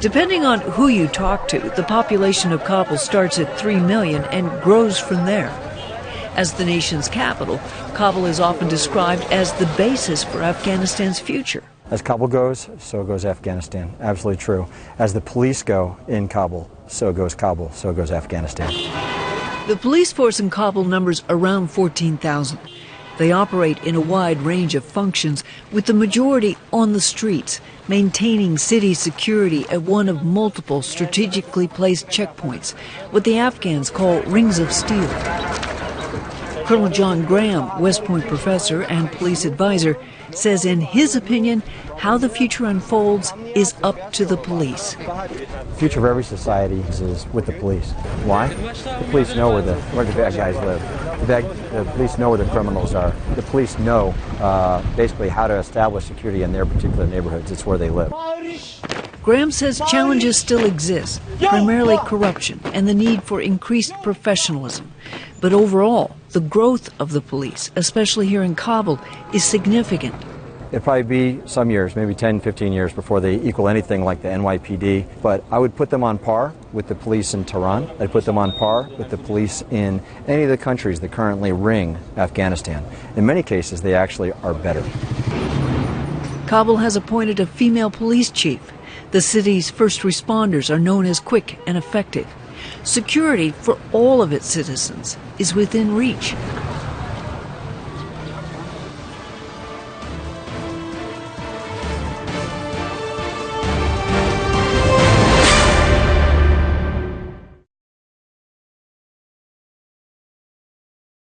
Depending on who you talk to, the population of Kabul starts at 3 million and grows from there. As the nation's capital, Kabul is often described as the basis for Afghanistan's future. As Kabul goes, so goes Afghanistan. Absolutely true. As the police go in Kabul, so goes Kabul, so goes Afghanistan. The police force in Kabul numbers around 14,000. They operate in a wide range of functions, with the majority on the streets, maintaining city security at one of multiple strategically placed checkpoints, what the Afghans call rings of steel. Colonel John Graham, West Point professor and police advisor, says in his opinion, how the future unfolds is up to the police. The future of every society is with the police. Why? The police know where the where the bad guys live. The, bad, the police know where the criminals are. The police know uh, basically how to establish security in their particular neighborhoods. It's where they live. Graham says challenges still exist, primarily corruption and the need for increased professionalism. But overall, the growth of the police, especially here in Kabul, is significant. It'll probably be some years, maybe 10, 15 years before they equal anything like the NYPD. But I would put them on par with the police in Tehran. I'd put them on par with the police in any of the countries that currently ring Afghanistan. In many cases, they actually are better. Kabul has appointed a female police chief. The city's first responders are known as quick and effective. Security for all of its citizens is within reach.